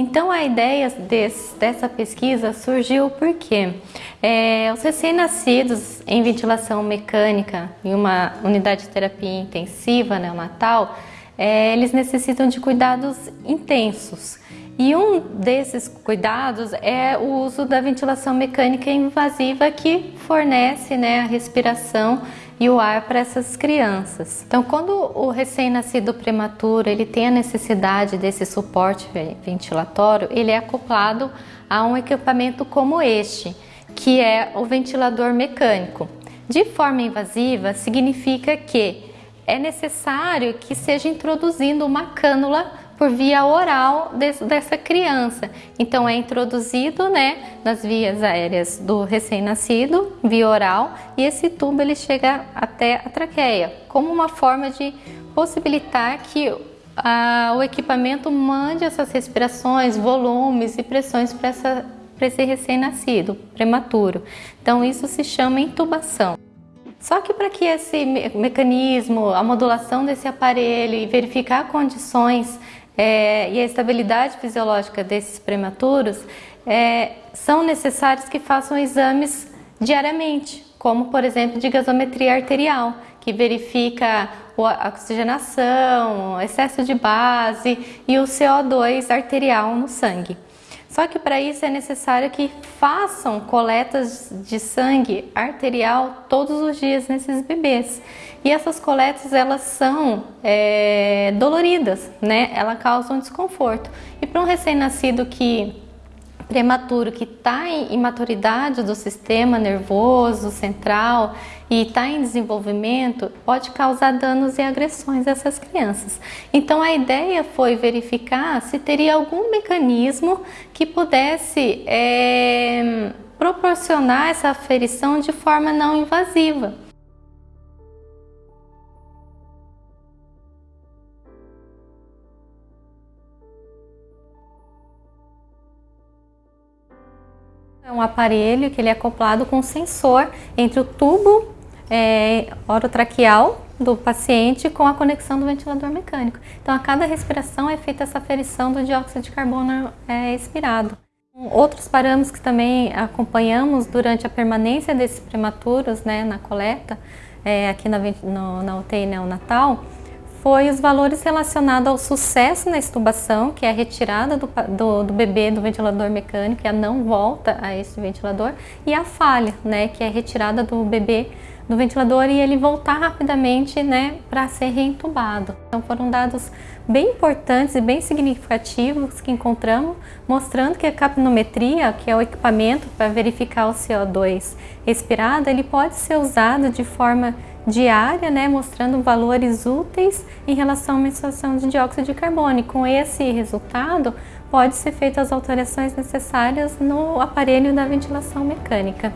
Então a ideia desse, dessa pesquisa surgiu porque é, os recém-nascidos em ventilação mecânica em uma unidade de terapia intensiva neonatal, é, eles necessitam de cuidados intensos. E um desses cuidados é o uso da ventilação mecânica invasiva que fornece né, a respiração e o ar para essas crianças. Então, quando o recém-nascido prematuro ele tem a necessidade desse suporte ventilatório, ele é acoplado a um equipamento como este, que é o ventilador mecânico. De forma invasiva significa que é necessário que seja introduzindo uma cânula por via oral dessa criança. Então é introduzido né, nas vias aéreas do recém-nascido, via oral, e esse tubo ele chega até a traqueia, como uma forma de possibilitar que a, o equipamento mande essas respirações, volumes e pressões para esse recém-nascido, prematuro. Então isso se chama intubação. Só que para que esse mecanismo, a modulação desse aparelho e verificar condições é, e a estabilidade fisiológica desses prematuros, é, são necessários que façam exames diariamente, como por exemplo de gasometria arterial, que verifica a oxigenação, excesso de base e o CO2 arterial no sangue. Só que para isso é necessário que façam coletas de sangue arterial todos os dias nesses bebês. E essas coletas elas são é, doloridas, né? Elas causam desconforto. E para um recém-nascido que prematuro que está em imaturidade do sistema nervoso central e está em desenvolvimento, pode causar danos e agressões a essas crianças. Então a ideia foi verificar se teria algum mecanismo que pudesse é, proporcionar essa aferição de forma não invasiva. Um aparelho que ele é acoplado com um sensor entre o tubo é, orotraqueal do paciente com a conexão do ventilador mecânico. Então, a cada respiração é feita essa aferição do dióxido de carbono é, expirado. Outros parâmetros que também acompanhamos durante a permanência desses prematuros né, na coleta, é, aqui na, no, na UTI neonatal, foi os valores relacionados ao sucesso na estubação, que é a retirada do, do, do, bebê do ventilador mecânico, e a não volta a esse ventilador, e a falha, né, que é a retirada do bebê do ventilador e ele voltar rapidamente né, para ser reentubado. Então foram dados bem importantes e bem significativos que encontramos, mostrando que a capnometria, que é o equipamento para verificar o CO2 respirado, ele pode ser usado de forma diária, né, mostrando valores úteis em relação à mensuração de dióxido de carbono. E com esse resultado, pode ser feitas as alterações necessárias no aparelho da ventilação mecânica.